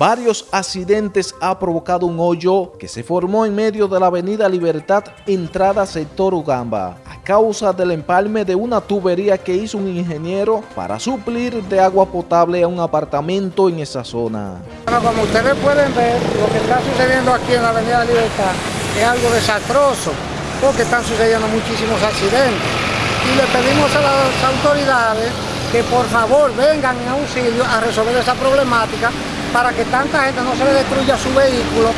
varios accidentes ha provocado un hoyo que se formó en medio de la avenida Libertad, entrada sector Ugamba, a causa del empalme de una tubería que hizo un ingeniero para suplir de agua potable a un apartamento en esa zona. Bueno, como ustedes pueden ver, lo que está sucediendo aquí en la avenida Libertad es algo desastroso, porque están sucediendo muchísimos accidentes. Y le pedimos a las autoridades que por favor vengan en auxilio a resolver esa problemática para que tanta gente no se le destruya su vehículo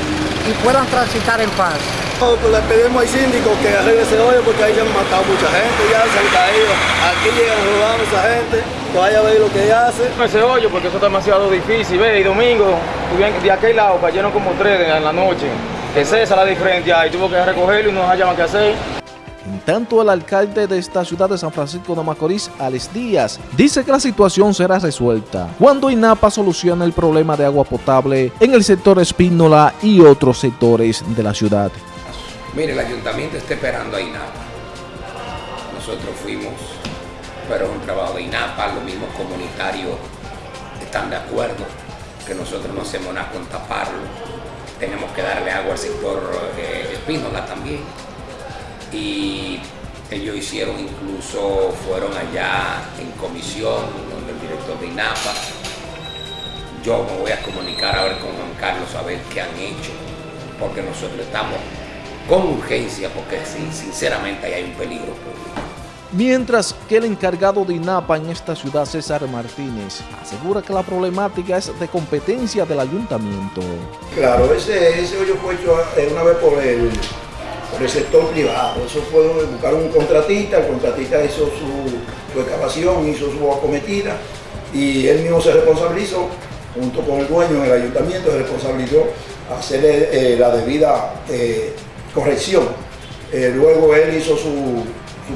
y puedan transitar en paz. Pues le pedimos al síndico que arregle ese hoyo porque ahí ya han matado mucha gente, ya se han caído. Aquí llegan rodando esa gente, que vaya a ver lo que hace. Ese hoyo porque eso es demasiado difícil, ve, y domingo, de aquel lado cayeron como tres en la noche. Es esa la diferencia, y tuvo que recogerlo y no hallaban qué hacer. En tanto, el alcalde de esta ciudad de San Francisco de Macorís, Alex Díaz, dice que la situación será resuelta cuando INAPA solucione el problema de agua potable en el sector Espínola y otros sectores de la ciudad. Mire, el ayuntamiento está esperando a INAPA. Nosotros fuimos, pero un trabajo de INAPA, los mismos comunitarios están de acuerdo que nosotros no hacemos nada con taparlo. Tenemos que darle agua al sector eh, Espínola también y ellos hicieron incluso, fueron allá en comisión donde el director de INAPA. Yo me voy a comunicar a ver con Juan Carlos a ver qué han hecho, porque nosotros estamos con urgencia, porque sinceramente ahí hay un peligro público. Mientras que el encargado de INAPA en esta ciudad, César Martínez, asegura que la problemática es de competencia del ayuntamiento. Claro, ese, ese hoyo fue hecho eh, una vez por el por el sector privado. Eso fue buscar un contratista, el contratista hizo su, excavación, hizo su acometida y él mismo se responsabilizó, junto con el dueño en el ayuntamiento, se responsabilizó hacerle eh, la debida eh, corrección. Eh, luego él hizo su,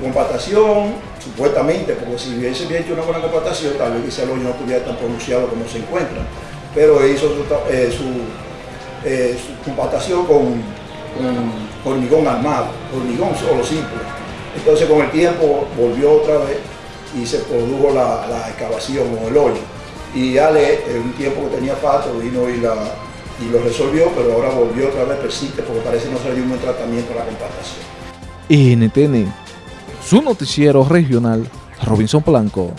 compactación, supuestamente, porque si hubiese hecho una buena compactación, tal vez quizá el hoyo no estuviera tan pronunciado como se encuentra, pero hizo su, su compactación con hormigón armado, hormigón solo simple. Entonces con el tiempo volvió otra vez y se produjo la, excavación o el hoyo. Y Ale, en un tiempo que tenía pato, vino y, la, y lo resolvió, pero ahora volvió otra vez, persiste, porque parece no se dio un buen tratamiento a la compactación. NTN, su noticiero regional, Robinson Blanco.